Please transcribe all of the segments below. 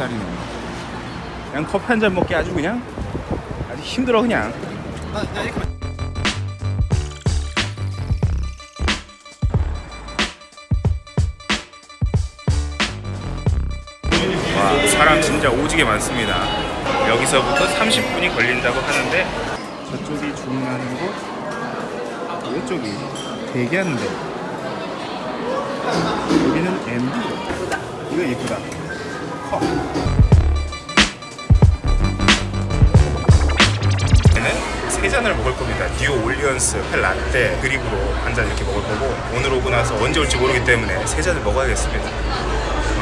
쌀이네. 그냥 커피 한 잔 먹기 아주 그냥 아주 힘들어 그냥. 와 사람 진짜 오지게 많습니다. 여기서부터 30분이 걸린다고 하는데 저쪽이 주문하는 곳 이쪽이 대기하는데 여기는 MD 이거 예쁘다 컵 얘는 세 잔을 먹을 겁니다 뉴 올리언스 펠라떼 드립으로 한 잔 이렇게 먹을 거고 오늘 오고 나서 언제 올지 모르기 때문에 세 잔을 먹어야겠습니다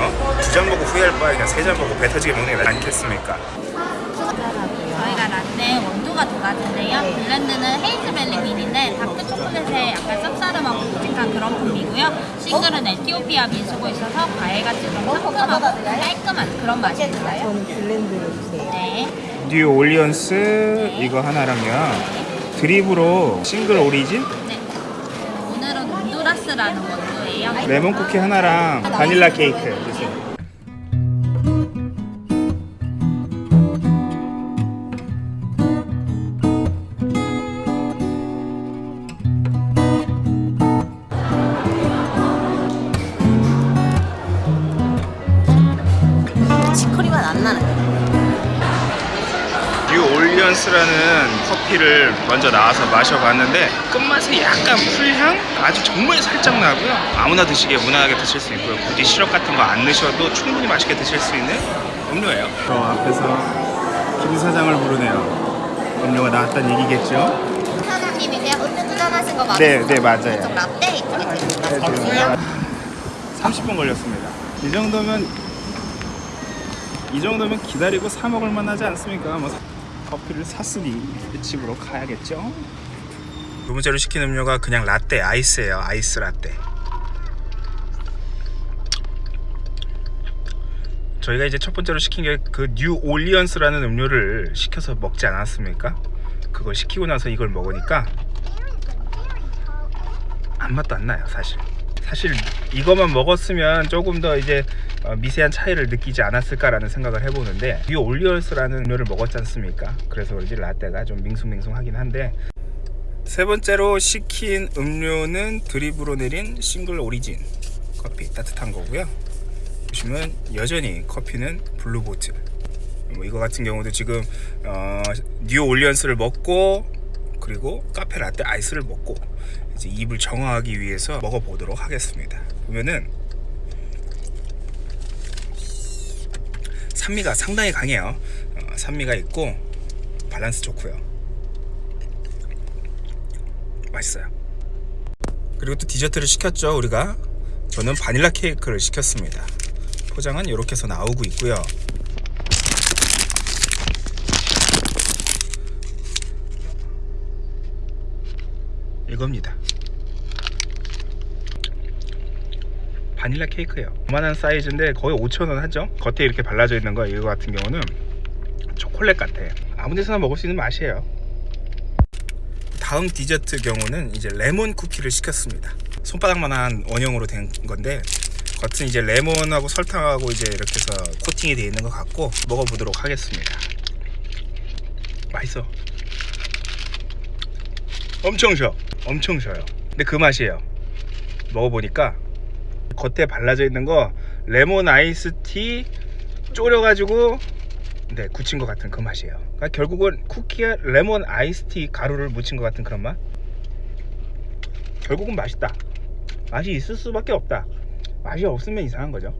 어? 두 잔 먹고 후회할 바에 그냥 세 잔 먹고 배 터지게 먹는 게 낫지 않겠습니까? 저희가 라떼 원두가 두 가지인데요. blend는 Hayes Valley bean인데 다크 초콜릿에 약간 쌉싸름하고 묵직한 그런. 싱글은 에티오피아 민수고 있어서 과일같이 좀 상큼하고 깔끔한 그런 맛이 있어요. 저는 blend로 주세요. 네. 뉴 올리언스 이거 하나랑요 드립으로 single origin 네. 오늘은 온두라스라는 원두예요. 레몬 쿠키 하나랑 바닐라 케이크 치커리 맛 안 나는. 뉴 올리언스라는 커피를 먼저 나와서 마셔봤는데 끝맛이 약간 풀향? 아주 정말 살짝 나고요 아무나 드시기에 무난하게 드실 수 있고요 굳이 시럽 같은 거 안 넣으셔도 충분히 맛있게 드실 수 있는 음료예요 저 앞에서 김 사장을 부르네요 음료가 나왔다는 얘기겠죠? 사장님이세요? 음료 주문하신 거 네, 네 맞아요 좀 라떼 이쪽에 네, 드릴까요? 지금 30분 걸렸습니다 이 정도면 이 정도면 기다리고 사 먹을 만하지 않습니까? 뭐 사- 커피를 샀으니 집으로 가야겠죠? 두 번째로 시킨 음료가 그냥 라떼 아이스예요 아이스 라떼 저희가 이제 첫 번째로 시킨 게 그 뉴 올리언스라는 음료를 시켜서 먹지 않았습니까? 그걸 시키고 나서 이걸 먹으니까 아무 맛도 안 나요 사실 사실 이것만 먹었으면 조금 더 이제 어, 미세한 차이를 느끼지 않았을까라는 생각을 해보는데 이 올리언스라는 음료를 먹었지 않습니까? 그래서 그런지 라떼가 좀 밍숭밍숭하긴 한데. 세 번째로 시킨 음료는 드립으로 내린 single origin 커피 따뜻한 거고요. 보시면 여전히 커피는 블루보틀 뭐 이거 같은 경우도 지금 어, 뉴 올리언스를 먹고 그리고 카페 라떼 아이스를 먹고 이제 입을 정화하기 위해서 먹어보도록 하겠습니다. 보면은 산미가 상당히 강해요. 어, 산미가 있고 밸런스 좋고요. 맛있어요. 그리고 또 디저트를 시켰죠 우리가. 저는 바닐라 케이크를 시켰습니다. 포장은 이렇게 해서 나오고 있고요. 이겁니다. 바닐라 케이크예요. 요만한 사이즈인데 거의 5,000원 하죠. 겉에 이렇게 발라져 있는 거 이거 같은 경우는 초콜릿 같아. 아무 데서나 먹을 수 있는 맛이에요. 다음 디저트 경우는 이제 레몬 쿠키를 시켰습니다. 손바닥만한 원형으로 된 건데 겉은 이제 레몬하고 설탕하고 이제 이렇게 해서 코팅이 되어 있는 것 같고 먹어보도록 하겠습니다. 맛있어. 엄청 셔 엄청 셔요. 근데 그 맛이에요. 먹어보니까 겉에 발라져 있는 거 레몬 아이스티 졸여가지고 네 굳힌 것 같은 그 맛이에요. 그러니까 결국은 쿠키에 레몬 아이스티 가루를 묻힌 것 같은 그런 맛? 결국은 맛있다. 맛이 있을 수밖에 없다. 맛이 없으면 이상한 거죠